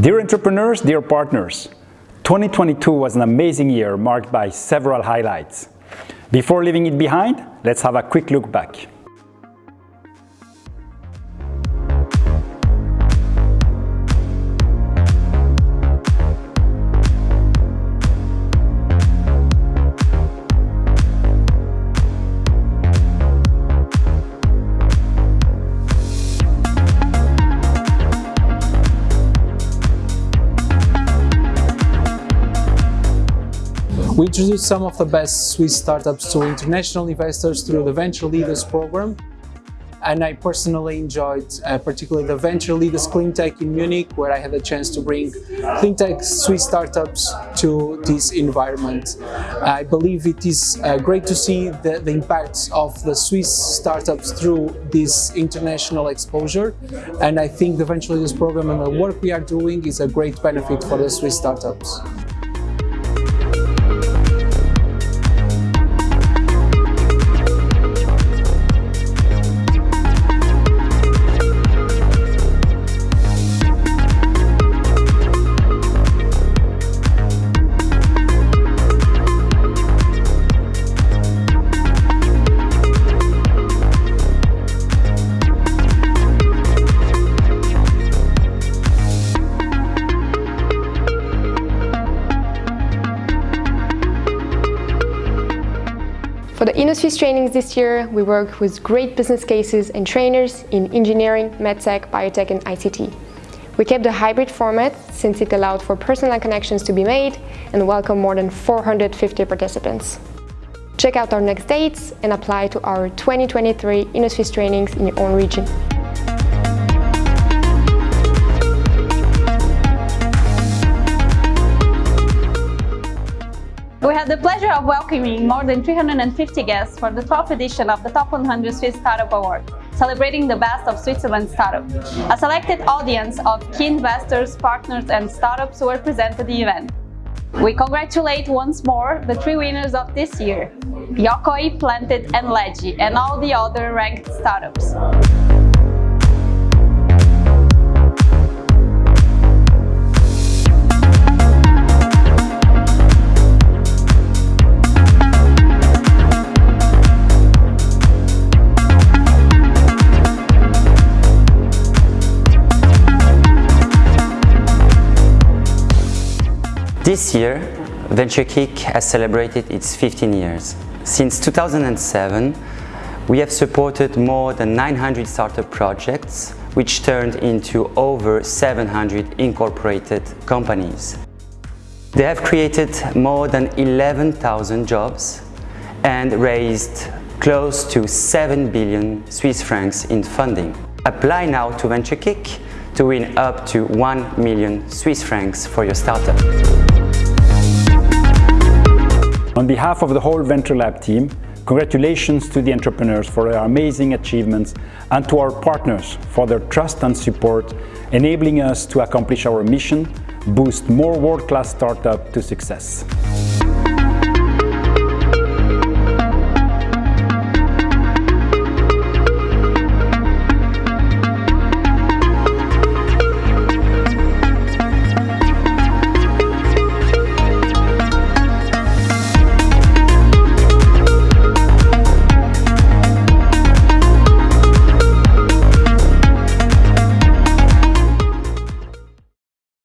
Dear entrepreneurs, dear partners, 2022 was an amazing year marked by several highlights. Before leaving it behind, let's have a quick look back. We introduced some of the best Swiss startups to international investors through the Venture Leaders program. And I personally enjoyed uh, particularly the Venture Leaders Cleantech in Munich, where I had a chance to bring cleantech Swiss startups to this environment. I believe it is uh, great to see the, the impacts of the Swiss startups through this international exposure. And I think the Venture Leaders program and the work we are doing is a great benefit for the Swiss startups. For the Innosuisse trainings this year, we work with great business cases and trainers in engineering, medtech, biotech and ICT. We kept the hybrid format since it allowed for personal connections to be made and welcome more than 450 participants. Check out our next dates and apply to our 2023 Innosuisse trainings in your own region. The pleasure of welcoming more than 350 guests for the 12th edition of the Top 100 Swiss Startup Award, celebrating the best of Switzerland startup. A selected audience of key investors, partners and startups were present at the event. We congratulate once more the three winners of this year, Yokoy, Planted and Legi, and all the other ranked startups. This year, VentureKick has celebrated its 15 years. Since 2007, we have supported more than 900 startup projects, which turned into over 700 incorporated companies. They have created more than 11,000 jobs and raised close to 7 billion Swiss francs in funding. Apply now to VentureKick to win up to 1 million Swiss francs for your startup. On behalf of the whole Venture Lab team, congratulations to the entrepreneurs for their amazing achievements and to our partners for their trust and support, enabling us to accomplish our mission, boost more world-class startups to success.